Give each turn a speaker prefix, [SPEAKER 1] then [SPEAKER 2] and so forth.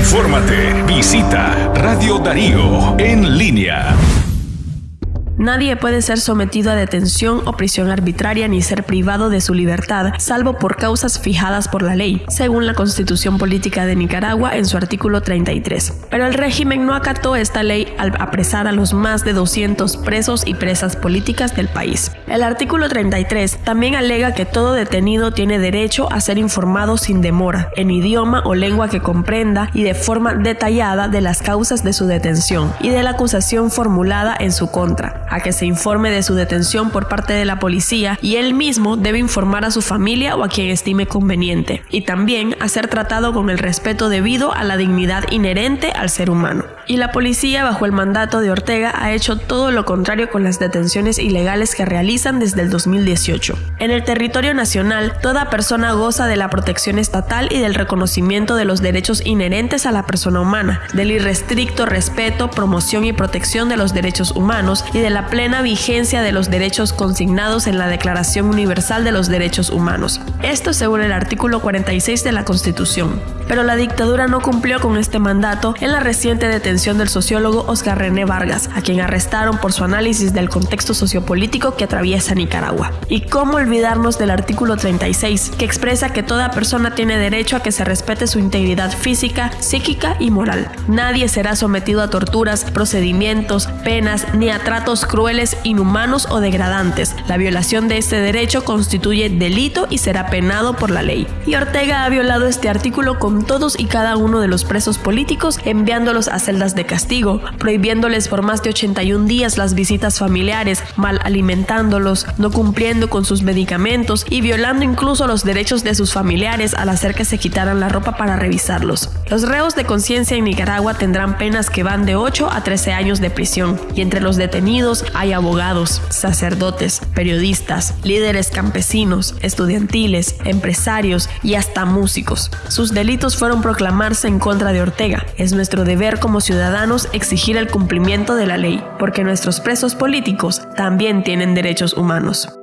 [SPEAKER 1] Infórmate. Visita Radio Darío en línea.
[SPEAKER 2] Nadie puede ser sometido a detención o prisión arbitraria ni ser privado de su libertad, salvo por causas fijadas por la ley, según la Constitución Política de Nicaragua en su artículo 33. Pero el régimen no acató esta ley al apresar a los más de 200 presos y presas políticas del país. El artículo 33 también alega que todo detenido tiene derecho a ser informado sin demora, en idioma o lengua que comprenda y de forma detallada de las causas de su detención y de la acusación formulada en su contra a que se informe de su detención por parte de la policía y él mismo debe informar a su familia o a quien estime conveniente, y también a ser tratado con el respeto debido a la dignidad inherente al ser humano. Y la policía, bajo el mandato de Ortega, ha hecho todo lo contrario con las detenciones ilegales que realizan desde el 2018. En el territorio nacional, toda persona goza de la protección estatal y del reconocimiento de los derechos inherentes a la persona humana, del irrestricto respeto, promoción y protección de los derechos humanos y de la plena vigencia de los derechos consignados en la Declaración Universal de los Derechos Humanos. Esto según el artículo 46 de la Constitución. Pero la dictadura no cumplió con este mandato en la reciente detención del sociólogo Oscar René Vargas, a quien arrestaron por su análisis del contexto sociopolítico que atraviesa Nicaragua. ¿Y cómo olvidarnos del artículo 36, que expresa que toda persona tiene derecho a que se respete su integridad física, psíquica y moral? Nadie será sometido a torturas, procedimientos, penas ni a tratos crueles, inhumanos o degradantes. La violación de este derecho constituye delito y será penado por la ley. Y Ortega ha violado este artículo con todos y cada uno de los presos políticos, enviándolos a celdas de castigo, prohibiéndoles por más de 81 días las visitas familiares, mal alimentándolos, no cumpliendo con sus medicamentos y violando incluso los derechos de sus familiares al hacer que se quitaran la ropa para revisarlos. Los reos de conciencia en Nicaragua tendrán penas que van de 8 a 13 años de prisión y entre los detenidos hay abogados, sacerdotes, periodistas, líderes campesinos, estudiantiles, empresarios y hasta músicos. Sus delitos fueron proclamarse en contra de Ortega. Es nuestro deber como ciudadanos exigir el cumplimiento de la ley, porque nuestros presos políticos también tienen derechos humanos.